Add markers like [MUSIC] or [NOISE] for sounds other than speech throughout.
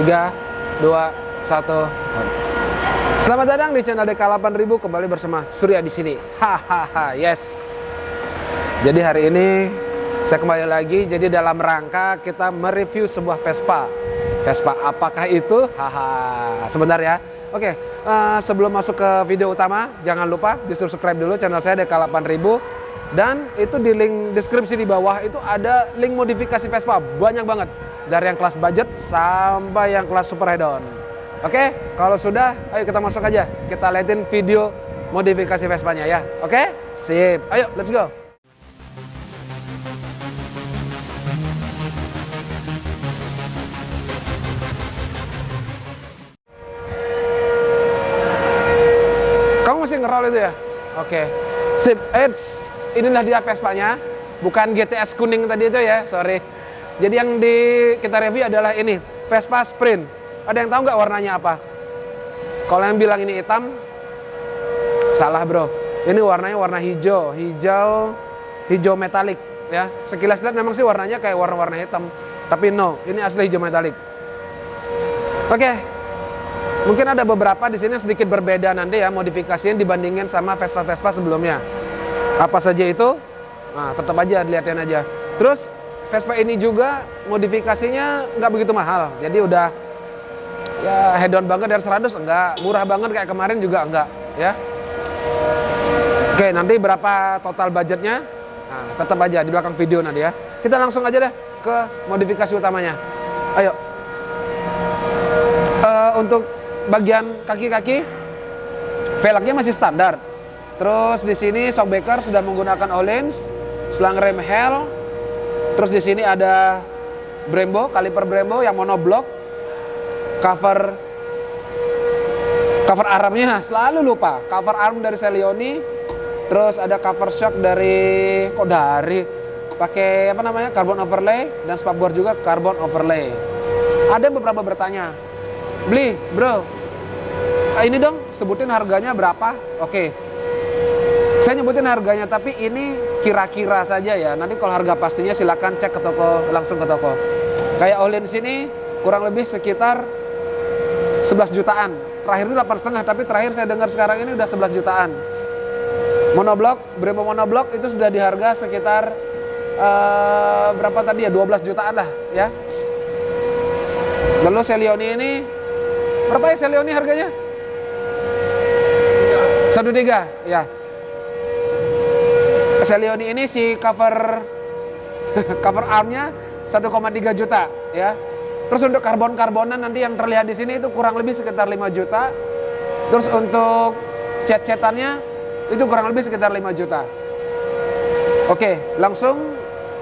3, 2, 1. Selamat datang di channel DK8000 kembali bersama Surya di sini. Hahaha, yes. Jadi hari ini saya kembali lagi. Jadi dalam rangka kita mereview sebuah Vespa. Vespa apakah itu? Haha. Sebentar ya. Oke, uh, sebelum masuk ke video utama, jangan lupa di subscribe dulu channel saya DK8000 dan itu di link deskripsi di bawah itu ada link modifikasi Vespa banyak banget dari yang kelas budget sampai yang kelas super head on. Oke, kalau sudah, ayo kita masuk aja. Kita liatin video modifikasi Vespanya ya. Oke, sip. Ayo, let's go. Kamu masih ngerol itu ya? Oke. Sip. Eits, inilah dia Vespanya. Bukan GTS kuning tadi itu ya, sorry. Jadi yang di kita review adalah ini, Vespa Sprint. Ada yang tahu nggak warnanya apa? Kalau yang bilang ini hitam, salah bro. Ini warnanya warna hijau, hijau, hijau metalik ya. Sekilas lihat memang sih warnanya kayak warna-warna hitam, tapi no, ini asli hijau metalik. Oke, mungkin ada beberapa di sini sedikit berbeda nanti ya modifikasinya dibandingin sama Vespa-Vespa sebelumnya. Apa saja itu? Nah, tetap aja dilihatin aja. Terus Vespa ini juga modifikasinya nggak begitu mahal. Jadi udah ya head on banget dari 100 enggak, murah banget kayak kemarin juga enggak, ya. Oke, nanti berapa total budgetnya? Nah, tetap aja di belakang video nanti ya. Kita langsung aja deh ke modifikasi utamanya. Ayo. Uh, untuk bagian kaki-kaki velgnya masih standar. Terus di sini shockbreaker sudah menggunakan Olins, selang rem Hell, Terus di sini ada Brembo, kaliper Brembo yang monoblok. Cover cover armnya [LAUGHS] selalu lupa. Cover arm dari Celioni. Terus ada cover shock dari kok dari pakai apa namanya? carbon overlay dan spakbor juga carbon overlay. Ada beberapa bertanya, "Beli, Bro. Ini dong sebutin harganya berapa?" Oke. Saya nyebutin harganya, tapi ini kira-kira saja ya. Nanti kalau harga pastinya silakan cek ke toko, langsung ke toko. Kayak Olin sini kurang lebih sekitar 11 jutaan. Terakhir itu 8 setengah, tapi terakhir saya dengar sekarang ini udah 11 jutaan. Monoblok, Brembo monoblok itu sudah di harga sekitar uh, berapa tadi ya? 12 jutaan lah ya. Lalu Celioni ini berapa ya Celioni harganya? Satu tiga, ya. Celioni ini si cover [LAUGHS] cover armnya 1,3 juta ya. Terus untuk karbon-karbonan nanti yang terlihat di sini itu kurang lebih sekitar 5 juta. Terus untuk cat-catannya itu kurang lebih sekitar 5 juta. Oke, langsung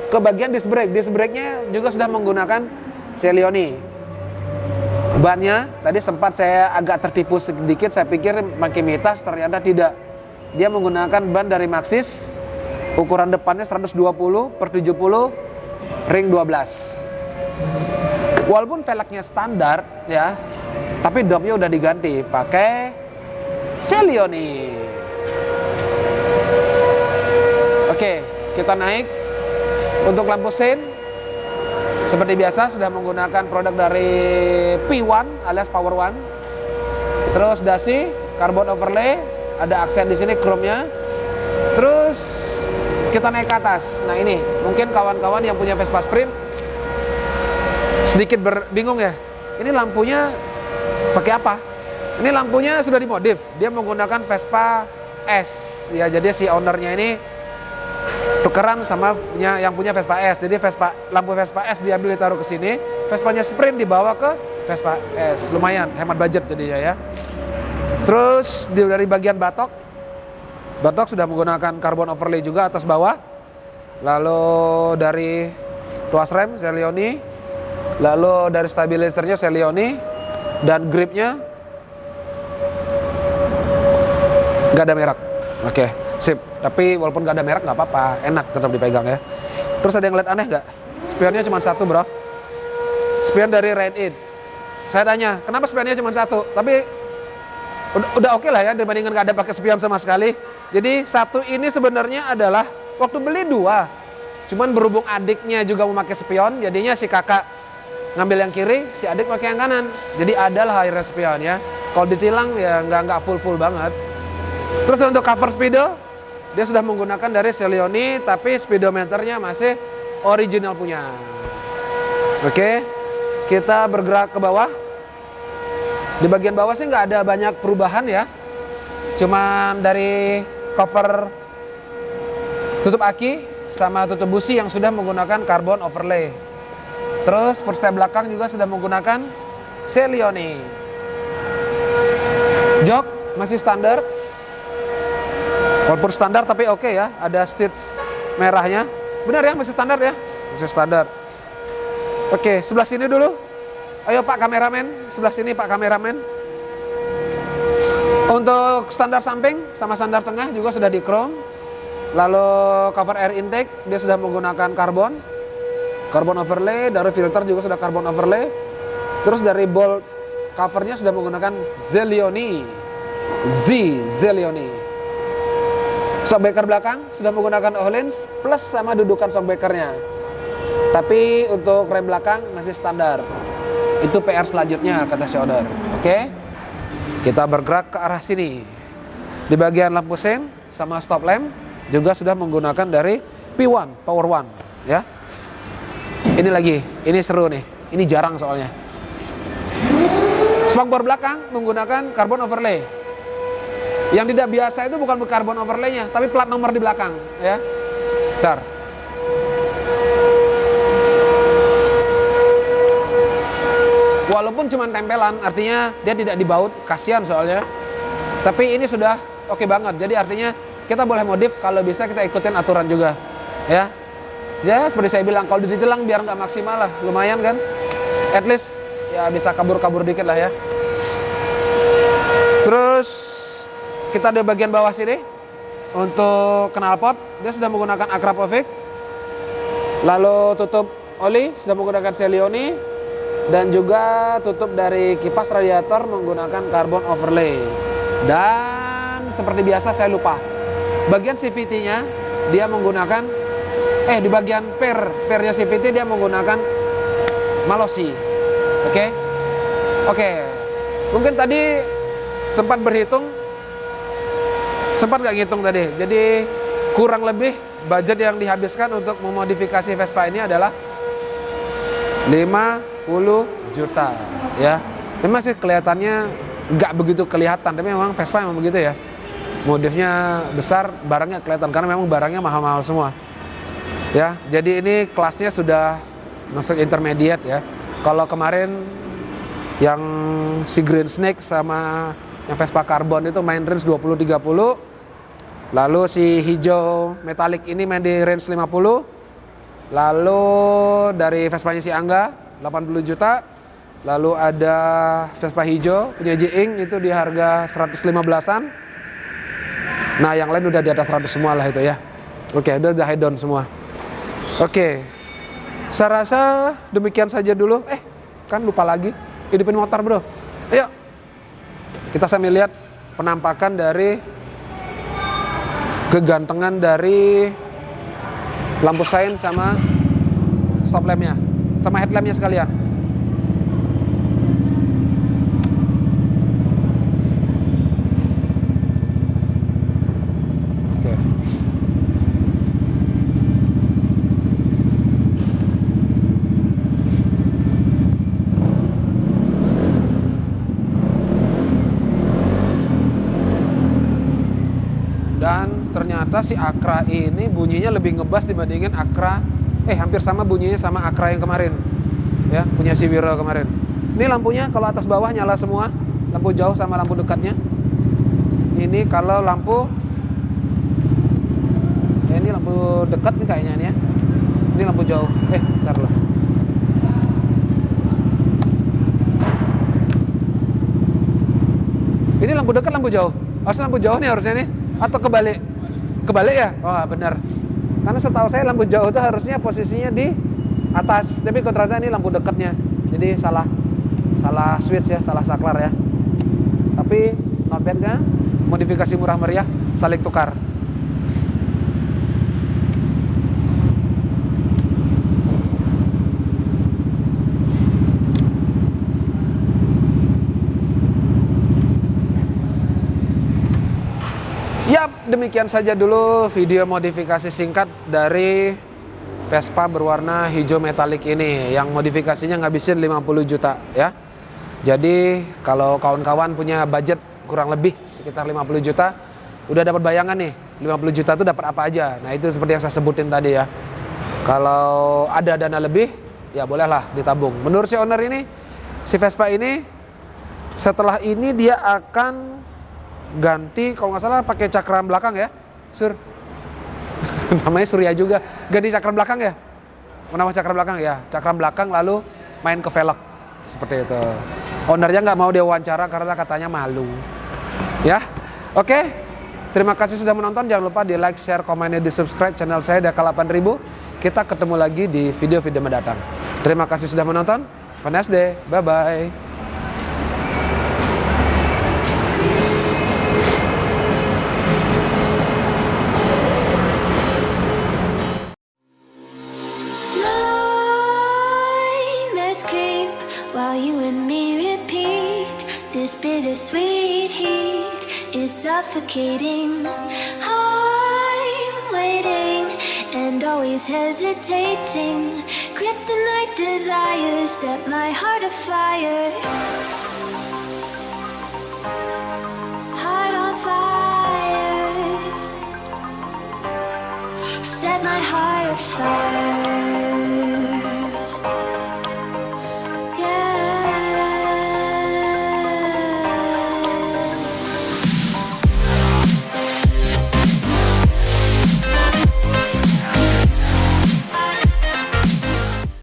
ke bagian disc brake. Disc brake-nya juga sudah menggunakan Celioni. Bannya tadi sempat saya agak tertipu sedikit, saya pikir makin mitas, ternyata tidak. Dia menggunakan ban dari Maxxis Ukuran depannya 120 per 70 ring 12. Walaupun velgnya standar ya, tapi domnya udah diganti pakai Celioni. Oke, kita naik untuk lampu sein. Seperti biasa sudah menggunakan produk dari P1 alias Power One. Terus dasi, carbon overlay, ada aksen di sini chrome-nya. Terus kita naik ke atas. Nah ini, mungkin kawan-kawan yang punya Vespa Sprint sedikit bingung ya. Ini lampunya pakai apa? Ini lampunya sudah dimodif. Dia menggunakan Vespa S. Ya, jadi si ownernya ini tukeran sama punya yang punya Vespa S. Jadi Vespa lampu Vespa S diambil ditaruh ke sini, Vespanya Sprint dibawa ke Vespa S. Lumayan hemat budget jadinya ya. Terus dari bagian batok Batok sudah menggunakan carbon overlay juga atas bawah. Lalu dari tuas rem Celioni, lalu dari stabilizernya Celioni dan gripnya nggak ada merek. Oke, sip. Tapi walaupun nggak ada merek nggak apa-apa, enak tetap dipegang ya. Terus ada yang lihat aneh nggak? Spionnya cuma satu bro. Spion dari Red It. Saya tanya, kenapa spionnya cuma satu? Tapi udah, udah oke okay lah ya dibandingkan nggak ada pakai spion sama sekali. Jadi satu ini sebenarnya adalah waktu beli dua. Cuman berhubung adiknya juga memakai spion, jadinya si kakak ngambil yang kiri, si adik pakai yang kanan. Jadi adalah high spion ya. Kalau ditilang ya nggak nggak full full banget. Terus untuk cover speedo, dia sudah menggunakan dari Celioni, tapi speedometernya masih original punya. Oke, kita bergerak ke bawah. Di bagian bawah sih nggak ada banyak perubahan ya. Cuman dari cover tutup aki sama tutup busi yang sudah menggunakan carbon overlay. Terus perstep belakang juga sudah menggunakan Celioni. Jok masih standar. Walaupun standar tapi oke okay ya, ada stitch merahnya. Benar ya, masih standar ya? Masih standar. Oke, sebelah sini dulu. Ayo Pak kameramen, sebelah sini Pak kameramen. Untuk standar samping sama standar tengah juga sudah di chrome. Lalu cover air intake dia sudah menggunakan karbon. Carbon overlay, dari filter juga sudah carbon overlay. Terus dari bolt covernya sudah menggunakan Zelioni. Z Zelioni. Shockbreaker belakang sudah menggunakan Ohlins plus sama dudukan shockbreakernya. Tapi untuk rem belakang masih standar. Itu PR selanjutnya kata si Oke. Okay? Kita bergerak ke arah sini. Di bagian lampu sen sama stop lamp juga sudah menggunakan dari P1 Power One ya. Ini lagi, ini seru nih. Ini jarang soalnya. Spakbor belakang menggunakan carbon overlay. Yang tidak biasa itu bukan carbon overlaynya, tapi plat nomor di belakang, ya. Bentar. Walaupun cuma tempelan, artinya dia tidak dibaut, kasihan soalnya. Tapi ini sudah oke okay banget. Jadi artinya kita boleh modif kalau bisa kita ikutin aturan juga, ya. Ya seperti saya bilang, kalau ditilang biar nggak maksimal lah, lumayan kan. At least ya bisa kabur-kabur dikit lah ya. Terus kita di bagian bawah sini untuk knalpot dia sudah menggunakan Akrapovic. Lalu tutup oli sudah menggunakan Celioni dan juga tutup dari kipas radiator menggunakan carbon overlay. Dan seperti biasa saya lupa. Bagian CVT-nya dia menggunakan eh di bagian per pernya CVT dia menggunakan Malosi. Oke. Okay? Oke. Okay. Mungkin tadi sempat berhitung sempat nggak ngitung tadi. Jadi kurang lebih budget yang dihabiskan untuk memodifikasi Vespa ini adalah 50 juta ya. Memang sih kelihatannya nggak begitu kelihatan tapi memang Vespa memang begitu ya. Modifnya besar barangnya kelihatan karena memang barangnya mahal-mahal semua ya. Jadi ini kelasnya sudah masuk intermediate ya. Kalau kemarin yang si Green Snake sama yang Vespa Carbon itu main range 20-30 lalu si hijau metalik ini main di range 50 Lalu dari Vespanya si Angga 80 juta. Lalu ada Vespa hijau punya Jing itu di harga 115-an. Nah, yang lain udah di atas 100 semua lah itu ya. Oke, udah udah semua. Oke. Saya rasa demikian saja dulu. Eh, kan lupa lagi. Hidupin motor, Bro. Ayo. Kita sambil lihat penampakan dari kegantengan dari lampu sein sama stop lampnya sama headlampnya sekalian. Ternyata si Akra ini bunyinya lebih ngebas dibandingin Akra eh hampir sama bunyinya sama Akra yang kemarin. Ya punya si Wiro kemarin. Ini lampunya kalau atas bawah nyala semua. Lampu jauh sama lampu dekatnya. Ini kalau lampu ya ini lampu dekat nih kayaknya nih ya. Ini lampu jauh. Eh bentar lah. Ini lampu dekat lampu jauh? Harusnya lampu jauh nih harusnya nih. Atau kebalik? Kebalik ya? Oh benar karena setahu saya lampu jauh itu harusnya posisinya di atas. Tapi ternyata ini lampu dekatnya. Jadi salah salah switch ya salah saklar ya. Tapi not modifikasi murah meriah saling tukar demikian saja dulu video modifikasi singkat dari Vespa berwarna hijau metalik ini yang modifikasinya ngabisin 50 juta ya. Jadi kalau kawan-kawan punya budget kurang lebih sekitar 50 juta, udah dapat bayangan nih 50 juta itu dapat apa aja. Nah itu seperti yang saya sebutin tadi ya. Kalau ada dana lebih, ya bolehlah ditabung. Menurut si owner ini, si Vespa ini setelah ini dia akan ganti kalau nggak salah pakai cakram belakang ya, Sur. [LAUGHS] namanya Surya juga. Ganti cakram belakang ya? Nama cakram belakang ya? Cakram belakang lalu main ke velg. Seperti itu. Ownernya nggak mau dia wawancara karena katanya malu. Ya? Oke. Terima kasih sudah menonton. Jangan lupa di like share komen di subscribe channel saya Daka 8000 kita ketemu lagi di video-video mendatang. Terima kasih sudah menonton. Have a bye bye Nightmares creep while you and me repeat. This bittersweet heat is suffocating. I'm waiting and always hesitating. Kryptonite desires set my heart afire. Heart on fire. Set my heart afire.